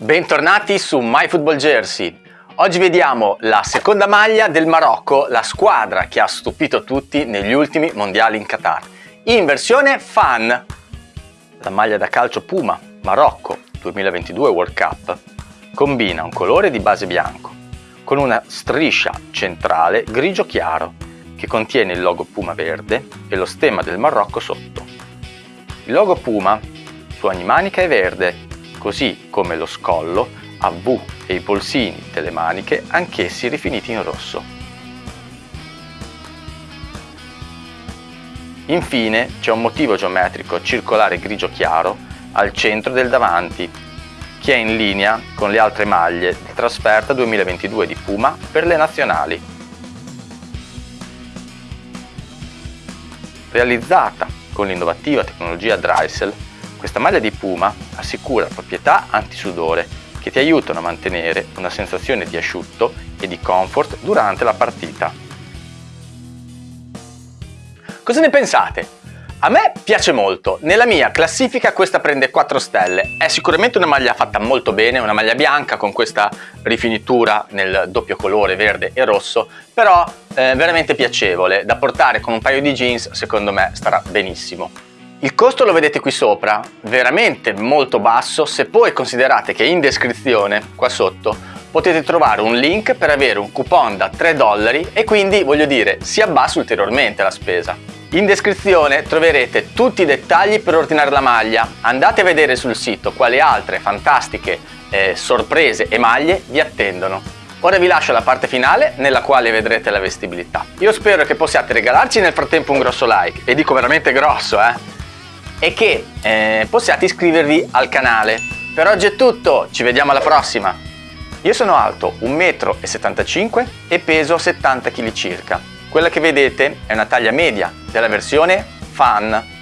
Bentornati su MyFootballJersey. Oggi vediamo la seconda maglia del Marocco, la squadra che ha stupito tutti negli ultimi mondiali in Qatar. In versione fan, la maglia da calcio Puma Marocco 2022 World Cup combina un colore di base bianco con una striscia centrale grigio chiaro che contiene il logo Puma verde e lo stemma del Marocco sotto. Il logo Puma su ogni manica è verde, così come lo scollo a V e i polsini delle maniche anch'essi rifiniti in rosso. Infine c'è un motivo geometrico circolare grigio chiaro al centro del davanti che è in linea con le altre maglie di trasferta 2022 di Puma per le nazionali. Realizzata con l'innovativa tecnologia Drysel, questa maglia di Puma assicura proprietà antisudore che ti aiutano a mantenere una sensazione di asciutto e di comfort durante la partita. Cosa ne pensate? A me piace molto, nella mia classifica questa prende 4 stelle, è sicuramente una maglia fatta molto bene, una maglia bianca con questa rifinitura nel doppio colore verde e rosso, però eh, veramente piacevole, da portare con un paio di jeans secondo me starà benissimo. Il costo lo vedete qui sopra, veramente molto basso se poi considerate che in descrizione, qua sotto, potete trovare un link per avere un coupon da 3 dollari e quindi, voglio dire, si abbassa ulteriormente la spesa. In descrizione troverete tutti i dettagli per ordinare la maglia, andate a vedere sul sito quali altre fantastiche eh, sorprese e maglie vi attendono. Ora vi lascio la parte finale nella quale vedrete la vestibilità. Io spero che possiate regalarci nel frattempo un grosso like, e dico veramente grosso eh, e che eh, possiate iscrivervi al canale. Per oggi è tutto, ci vediamo alla prossima! Io sono alto 1,75 m e peso 70 kg circa. Quella che vedete è una taglia media della versione Fan